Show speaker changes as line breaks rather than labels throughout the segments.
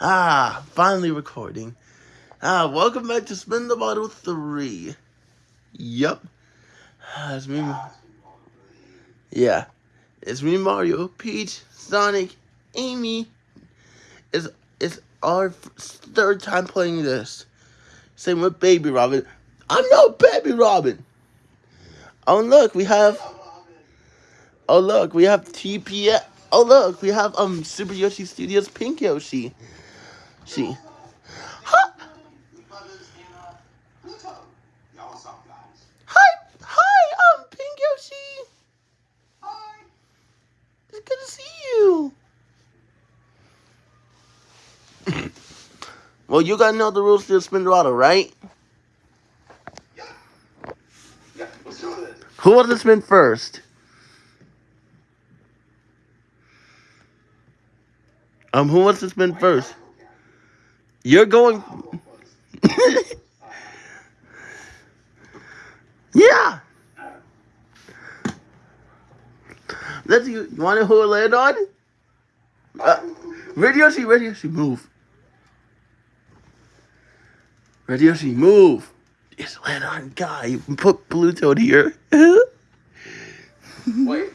Ah, finally recording. Ah, welcome back to Spin the Bottle 3. Yup. Ah, it's me. Yeah. It's me, Mario, Peach, Sonic, Amy. It's, it's our third time playing this. Same with Baby Robin. I'm no Baby Robin. Oh, look, we have... Oh, look, we have TPS. Oh, look, we have um Super Yoshi Studios Pink Yoshi. She. Hi, hi, hi, um, Pink Yoshi. Hi. It's good to see you. well, you gotta know the rules to the Spinderado, right? Yeah. Yeah, let's do it. Who wants to spin first? Um, who wants to spin first? You're going. yeah. Let's you. You want to hold land on? Uh, radio, she, radio, she, move. Radio, she, move. It's land on guy. Put Pluto here. Wait.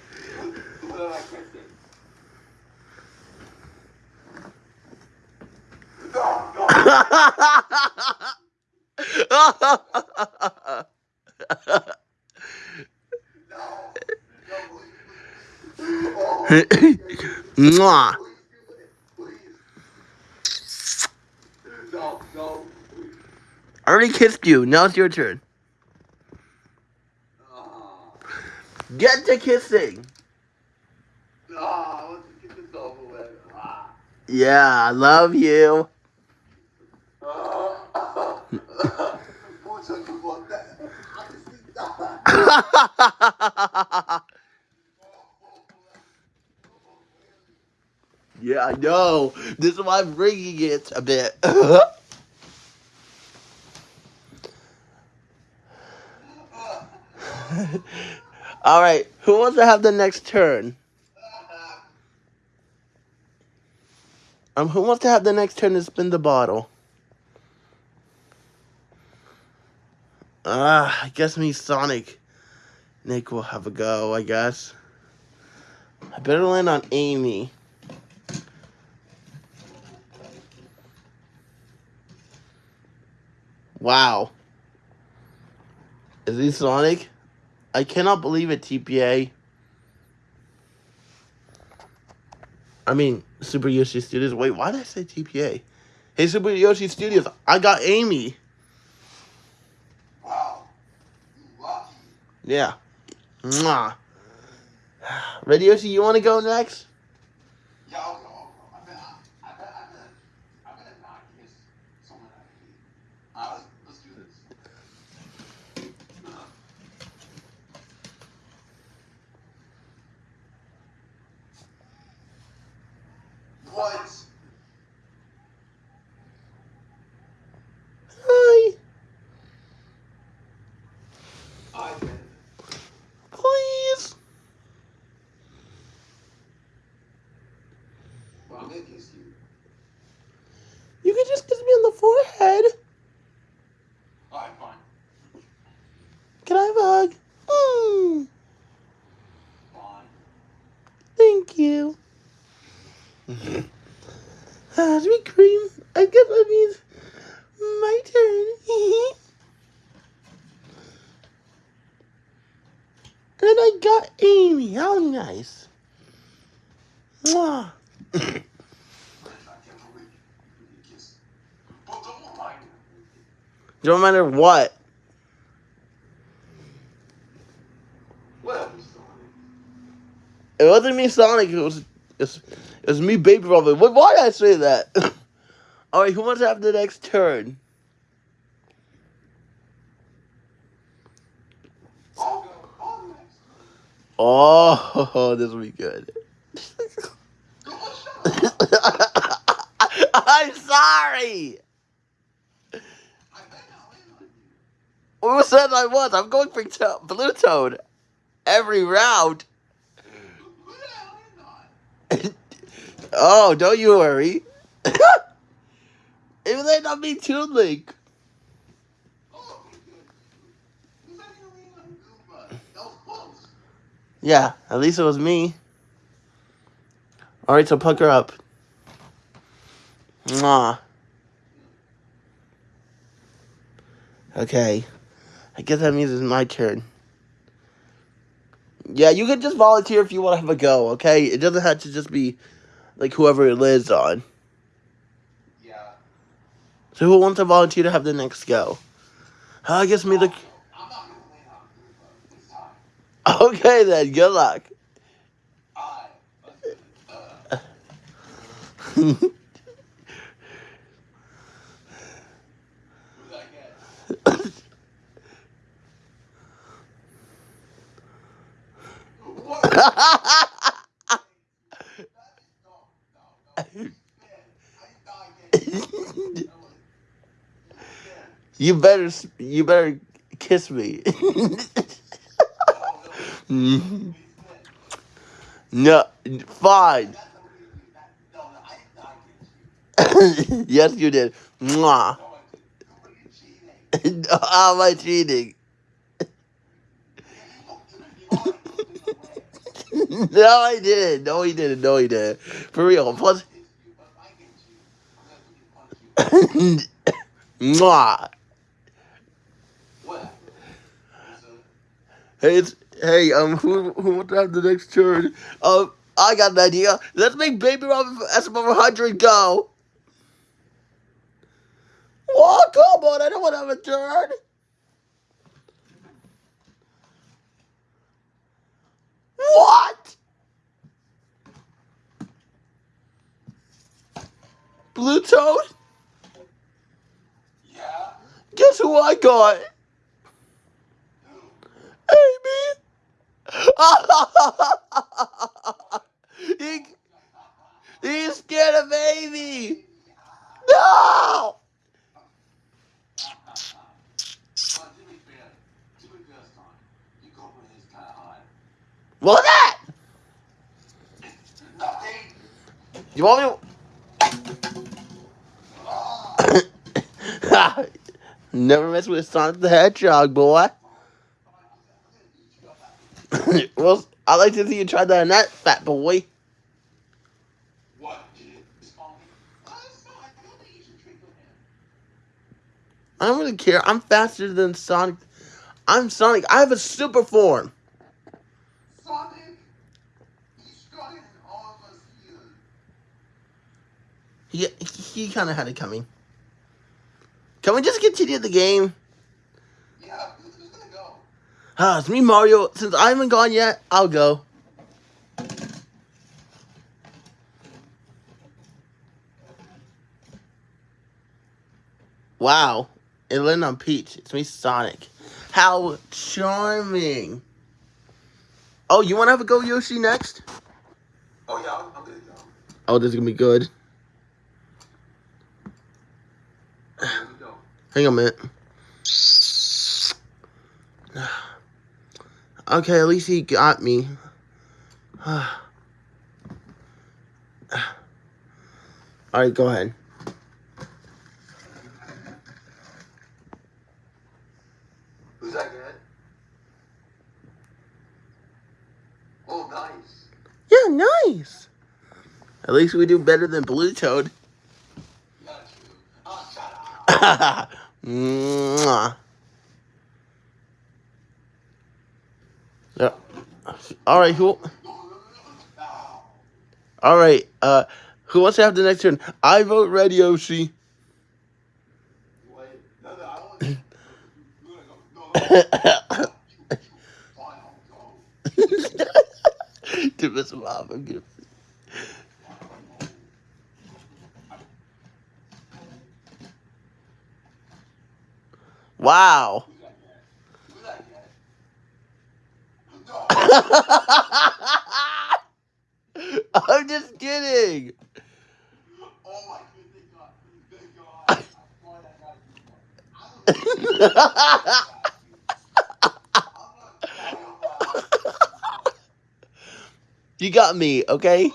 Mwah. I already kissed you. Now it's your turn. Get to kissing. Yeah, I love you. yeah, I know. This is why I'm bringing it a bit. All right, who wants to have the next turn? Um, who wants to have the next turn to spin the bottle? Ah, uh, I guess me, Sonic. Nick will have a go, I guess. I better land on Amy. Wow. Is he Sonic? I cannot believe it, TPA. I mean, Super Yoshi Studios. Wait, why did I say TPA? Hey, Super Yoshi Studios, I got Amy. Yeah. Mwah. Radio, Yoshi? You want to go next? Yeah, I'll go. I bet, I bet, I bet, I bet not kiss someone I hate. Uh, let's do this. What? You can just kiss me on the forehead. Alright, fine. Can I have a hug? Mm. Fine. You. ah, sweet cream. I guess that means my turn. and I got Amy. How nice. Mwah. Don't matter what. It wasn't me, Sonic. It was, it was, me, Baby Robin. Why did I say that? All right, who wants to have the next turn? Oh, this will be good. I'm sorry. Who said I was? I'm going for Blue Toad every round. oh, don't you worry. It might not be Toon Link. Yeah, at least it was me. Alright, so pucker up. Mwah. Okay. I guess that means it's my turn. Yeah, you can just volunteer if you want to have a go, okay? It doesn't have to just be like whoever it lives on.
Yeah.
So who wants to volunteer to have the next go? Uh, I guess me the.
I'm not gonna win on Goomba this time.
Okay then, good luck.
I. Uh, who's that get? What? No, no, no. Man, I thought I get you.
better, you better kiss me.
No,
fine. Yes, you did. How am I cheating?
You looked at me. You already looked away.
no, I didn't. No, he didn't. No, he didn't. For real. Plus, mwah. Hey, it's hey. Um, who who wants to have the next turn? Um, I got an idea. Let's make Baby Robin from SM 100 go. Oh, come on! I don't want to have a turn. What? Blue Toad?
yeah.
Guess who I got? Amy. he, he's scared of Amy. No.
But to be fair, to be fair, son, you go with his kind of high.
What that? You want me? Never mess with Sonic the Hedgehog, boy. well, I like to see you try that on that fat boy.
I don't
really care. I'm faster than Sonic. I'm Sonic. I have a super form.
Sonic, he's stronger than all of us here.
He he kind of had it coming. Can we just continue the game?
Yeah, who's, who's gonna go?
Ah, it's me, Mario. Since I haven't gone yet, I'll go. Wow. It landed on Peach. It's me, Sonic. How charming. Oh, you want to have a go, Yoshi, next?
Oh yeah, I'm, I'm gonna go.
Oh, this is going to be good.
I'm gonna go.
Hang on a minute. Okay, at least he got me. Alright, go ahead.
Who's that get? Oh, nice.
Yeah, nice. At least we do better than Blue Toad. Yeah. Alright, who Alright, uh who wants to have the next turn? I vote red Yoshi.
Wait. No, no, I don't want you. You're gonna go. No, no. You, you. Fine, I'll go.
to miss him off, I'm gonna Wow.
Who's that get? Who's that get? No.
I'm just kidding.
Oh my goodness, God. Thank God. I'm glad I got I'm just kidding.
you got me, okay?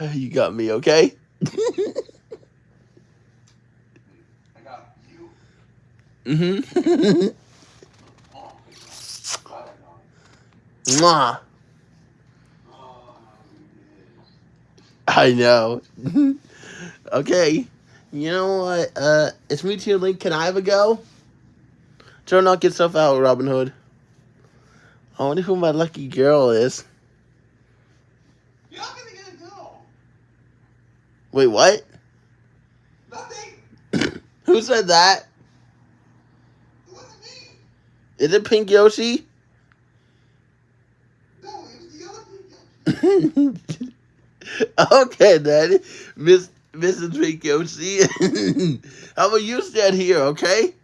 You got me, okay? Mm-hmm.
I know.
Mwah. I know. okay. You know what? Uh, it's me too, Link. Can I have a go? Try to not get stuff out, Robin Hood. I wonder who my lucky girl is.
You're not gonna get a go.
Wait, what?
Nothing.
Who said that? Is it Pink Yoshi?
No, other people.
okay, Daddy. Miss Mrs. Pink Yoshi. How about you stand here, okay?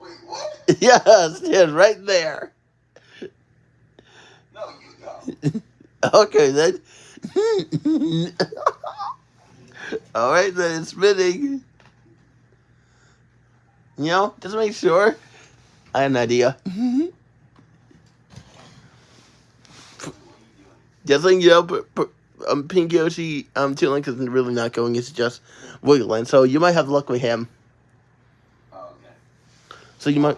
Wait, what?
Yeah, stand right there.
No, you go.
Okay, then. All right, then it's spinning. You know, just make sure. I have an idea. just like you know, p- p- um, Pink Yoshi, um, Toon Link is really not going. It's just wiggling. So you might have luck with him.
Oh, okay.
So you might.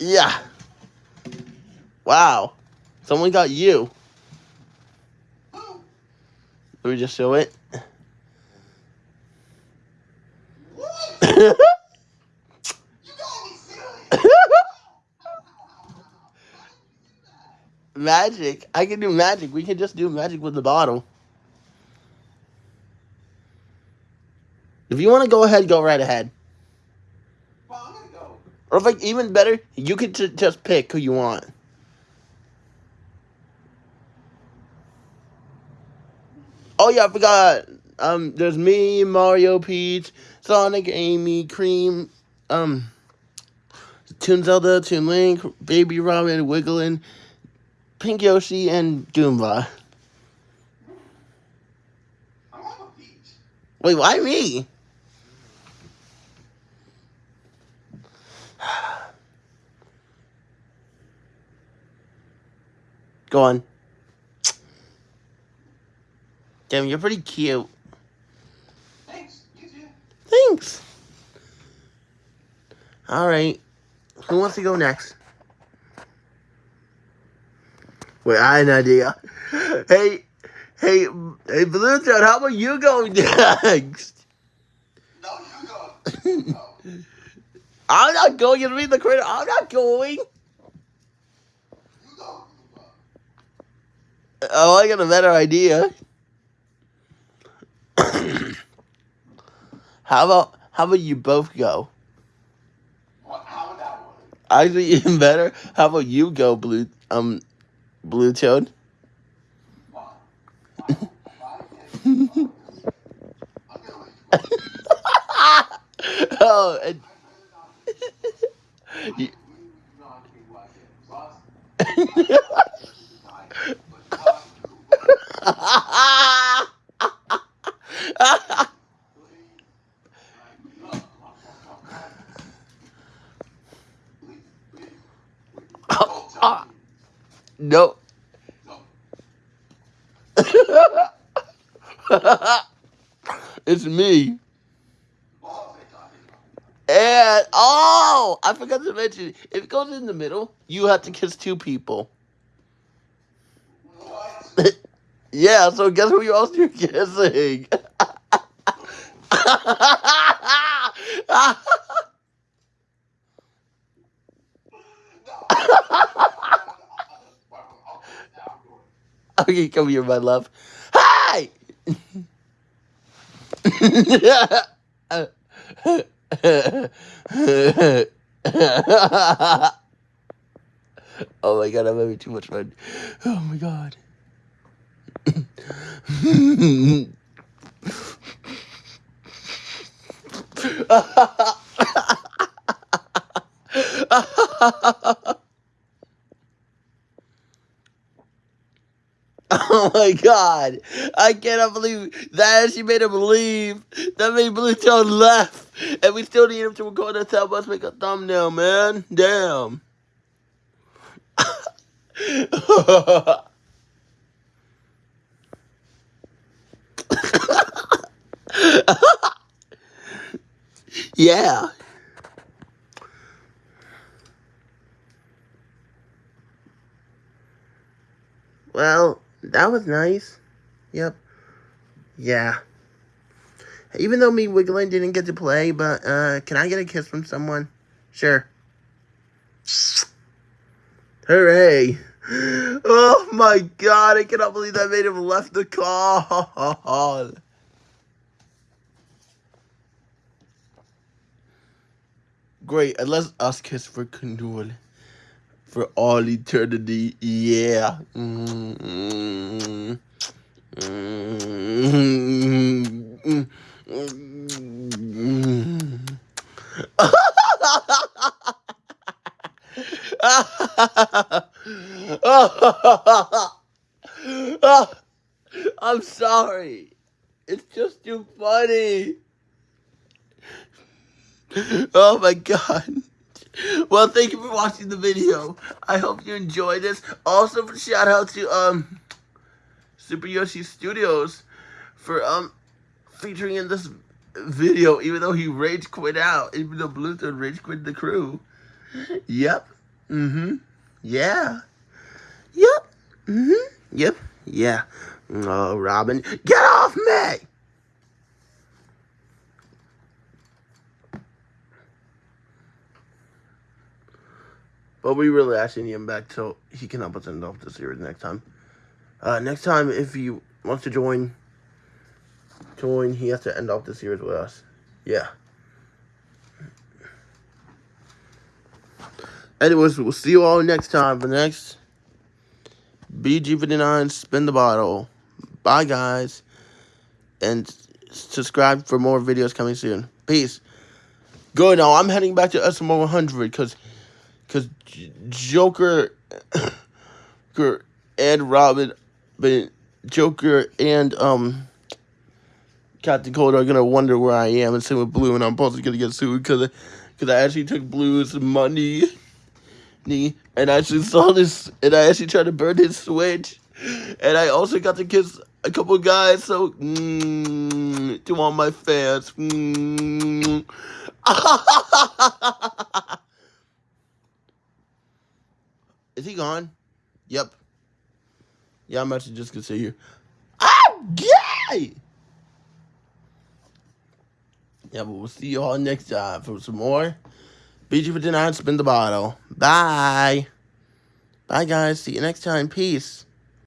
Yeah. Wow. Someone got you. Let me just show it.
What? You gotta be serious.
Magic. I can do magic. We can just do magic with the bottle. If you want to go ahead, go right ahead.
Go.
Or if like even better, you could just pick who you want. Oh yeah, I forgot. Um, there's me, Mario, Peach, Sonic, Amy, Cream, um, Toon Zelda, Toon Link, Baby Robin, Wiggling, Pink Yoshi, and Goomba.
I want peach.
Wait, why me? Go on. Damn, you're pretty cute.
Thanks. You too.
Thanks. All right. Who wants to go next? Wait, I had an idea. Hey, hey, hey, Blue Toad, how about you go next?
No, you go. You go.
I'm not going to read the credit. I'm not going.
You go.
Oh, I got a better idea. how about how about you both go?
What? How would that work?
Actually, even better. How about you go, Blue um, Blue Toad?
Why? Why? Why can't you go? I'm gonna let you go.
oh, and,
I
You-
not be like it. Plus,
no. it's me. And oh, I forgot to mention, if it goes in the middle, you have to kiss two people. yeah, so guess who you're kissing? okay, come here, my love. Hi. oh my god, I'm having too much fun. Oh my god. Oh my god. I cannot believe that she made him leave. That made Blue Toad laugh. And we still need him to record us help us make a thumbnail, man. Damn. Yeah. Well, that was nice. Yep. Yeah. Even though me Wiggling didn't get to play, but uh, can I get a kiss from someone? Sure. Hooray. Oh my god, I cannot believe that made him left the call. Great, and let's ask kiss for Canul. For all eternity, yeah. Mm-hmm. Mm-hmm. I'm sorry. It's just too funny. Oh my god. Well, thank you for watching the video. I hope you enjoyed this. Also, shout out to um Super Yoshi Studios for um featuring in this video, even though he rage quit out, even though Blue Toad rage quit the crew. Yep. Mm-hmm. Yeah. Yep. Mm-hmm. Yep. Yeah. Oh, Robin, get off me! But we really actually need him back so he can help us end off the series next time. Uh, next time, if he wants to join, join, he has to end off the series with us. Yeah. Anyways, we'll see you all next time for the next BG59 Spin the Bottle. Bye, guys. And subscribe for more videos coming soon. Peace. Good. Now, I'm heading back to SMO 100 because because Joker Joker and Robin, but Joker and um Captain Cold are gonna wonder where I am, and same with Blue, and I'm probably gonna get sued because because I actually took Blue's money, and I actually saw this, and I actually tried to burn his switch, and I also got to kiss a couple guys. So mm, to all my fans. Mm. Is he gone? Yep. Yeah, I'm actually just gonna say here. I'm gay! Yeah, but we'll see you all next time for some more. BG59, spin the bottle. Bye. Bye, guys. See you next time. Peace.